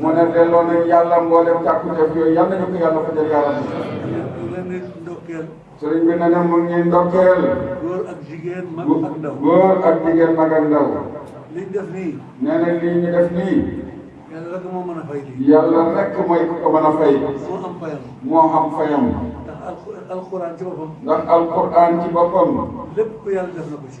mu ne delloo nañ yàlla mboolem càkkuteef yooyu yal nañu ko yàlla fajal yàlla bi sëriñ bi ne na mu ngi ndokkeel góor ak jigéen mag ak ndaw góor ak jigéen mag ak ndaw liñ def nii nee na lii ñu def nii yàlla rek moo mën a fay lii yàlla rekk mooy ku ko mën a fay moo am fayam moo xam fayam ndax alxuraan ci boppam ndax alquran ci boppam lépp yàlla def na ko ci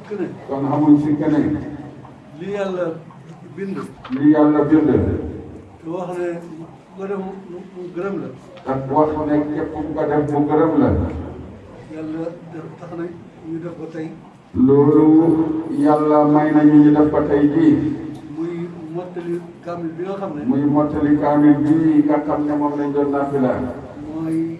kon xamuñ si keneen. li yàlla bind. li yàlla bind. te wax ne nga def mu gërëm la. ak wax ne képp nga def mu gërëm la. yàlla def tax na ñu def ko tey. loolu yàlla may nañu ñu def ko tey jii. muy mottali kaamil bi nga xam ne. muy mottali kaamil bi nga xam ne moom lañ doon nafila. mooy.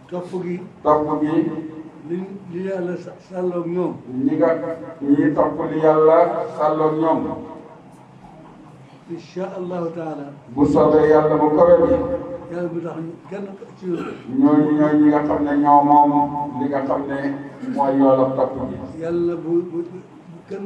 topp gi topp gi li li yàlla sa- sàlloog ñoom ñi nga ñi topp li yàlla sàlloog ñoom incha allahu taala bu soobee yàlla bu kawe bi yàlla bu tax ñu kenn ci ñun ñooñu ñooy ñi nga xam ne ñoo moom li nga xam ne mooy yoolab topp gi yàlla bu bu bu kenn